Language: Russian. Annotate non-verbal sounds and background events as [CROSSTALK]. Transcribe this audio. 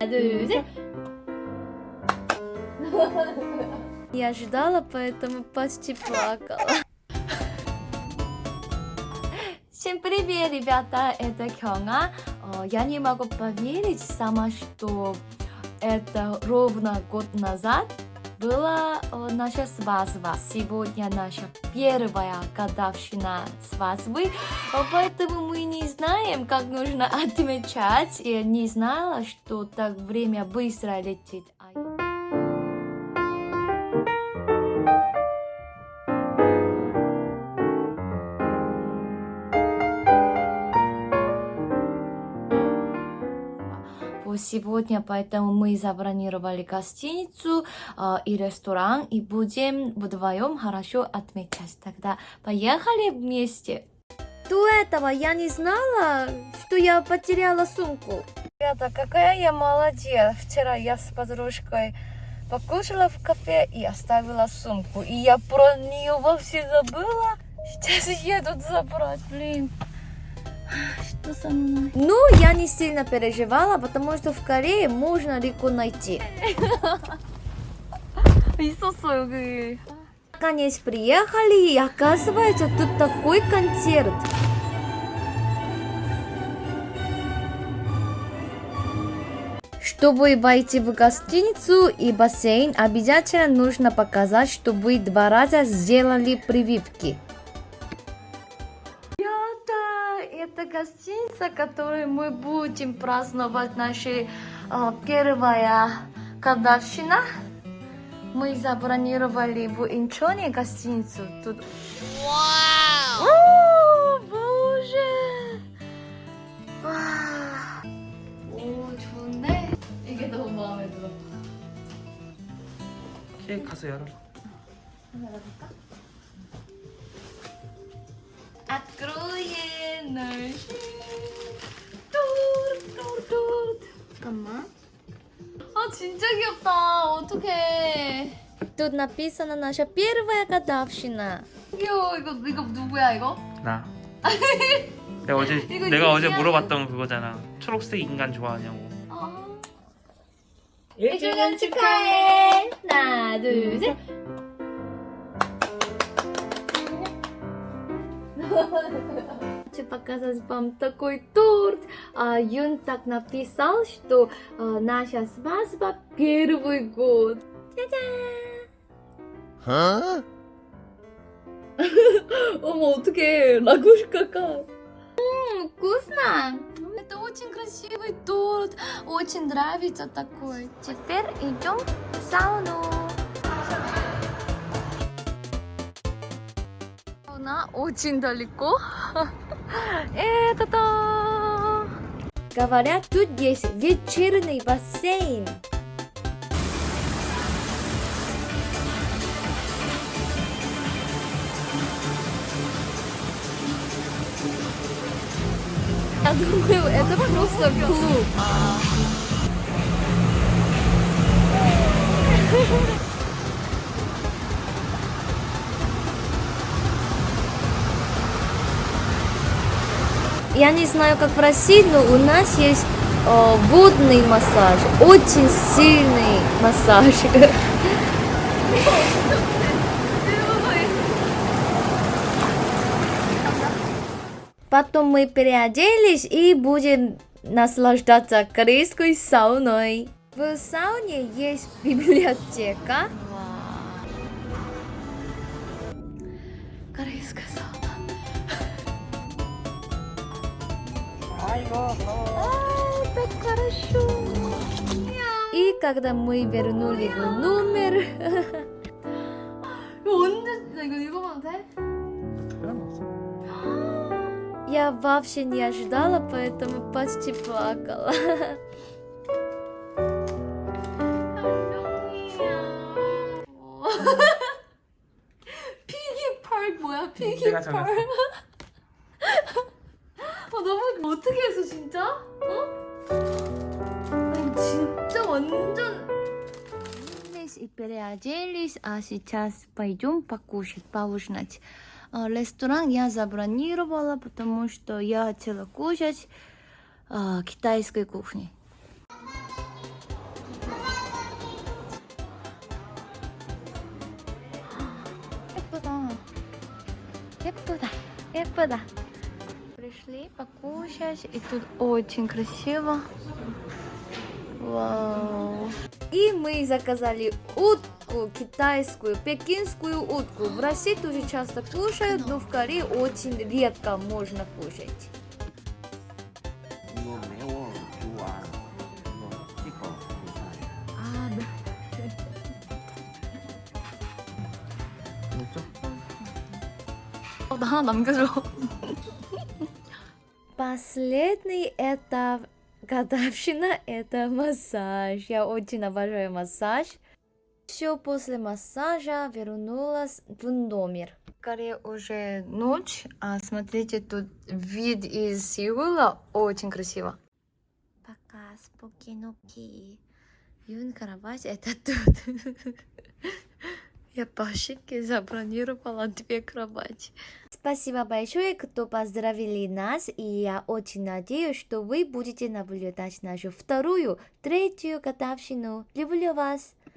둘, 셋. Я ожидала, поэтому почти плакала. Всем привет, ребята! Это Кёнга. Э, Я не могу поверить сама, что это ровно год назад была э, наша свадьба. Сегодня наша первая годовщина свадьбы, поэтому мы не знаем, как нужно отмечать. Я не знала, что так время быстро летит. Сегодня, поэтому мы забронировали гостиницу э, и ресторан и будем вдвоем хорошо отмечать. Тогда поехали вместе. До этого я не знала, что я потеряла сумку. Ребята, какая я молодец. Вчера я с подружкой покушала в кафе и оставила сумку. И я про нее вовсе забыла. Сейчас едут забрать, блин. Что со мной? Ну, я не сильно переживала, потому что в Корее можно легко найти. [LAUGHS] Наконец приехали, и оказывается, тут такой концерт. Чтобы войти в гостиницу и бассейн, обязательно нужно показать, что вы два раза сделали прививки. это гостиница, которой мы будем праздновать наша э, первая годовщина. Мы забронировали в Инчоне гостиницу. Тут... Вау! О, боже! 와. 오, 좋은데? 이게 너무 마음에 들어. 케이크 가서 열어 봐. Откроем наш торт, торт, торт. 잠깐만. 아 진짜 귀엽다. 어떡해. Тут написано наша первая годовщина. 귀여워. 이거 이거 누구야 이거? 나. [LAUGHS] 내가 어제 이거 내가 어제 신기하네. 물어봤던 그거잖아. 초록색 인간 좋아하냐고. 아. 1주년 축하해. 하나, 둘, 셋. [LAUGHS] Хочу показать вам такой торт. А, Юн так написал, что а, наша свадьба первый год. Huh? 어머 어떡해. 라구시카가. М, Вкусно. Это очень красивый торт. Очень нравится такой. Теперь идем в сауну. Сауна очень далеко. [LAUGHS] Это то. Говорят, тут есть вечерний бассейн. Я думаю, это просто клуб. Я не знаю, как в России, но у нас есть э, водный массаж, очень сильный массаж. Потом мы переоделись и будем наслаждаться корейской сауной. В сауне есть [LAUGHS] библиотека. корейская сауна. А, так хорошо. И когда мы вернули [LAUGHS] его номер... [GASPS] Я вообще не ожидала, поэтому почти плакала. [LAUGHS] Piggy парк, 뭐야? Piggy Park. 완전 и переоделись, а сейчас пойдем покушать, поужинать. А, Ресторан я забронировала, потому что я хотела кушать а, китайской кухни. 예쁘다. 예쁘다. 예쁘다. Пришли покушать, и тут очень красиво. Вау. И мы заказали утку, китайскую, пекинскую утку. В России тоже часто кушают, но в Корее очень редко можно кушать. Да, нам [LAUGHS] Последний этап годовщина – это массаж. Я очень обожаю массаж. Все после массажа вернулась в номер. Скорее уже ночь, а смотрите, тут вид из Сеула очень красиво. Пока, спокойноки. Юн кровать это тут. [LAUGHS] Я по ошибке забронировала две кровати. Спасибо большое, кто поздравили нас, и я очень надеюсь, что вы будете наблюдать нашу вторую, третью годовщину. Люблю вас!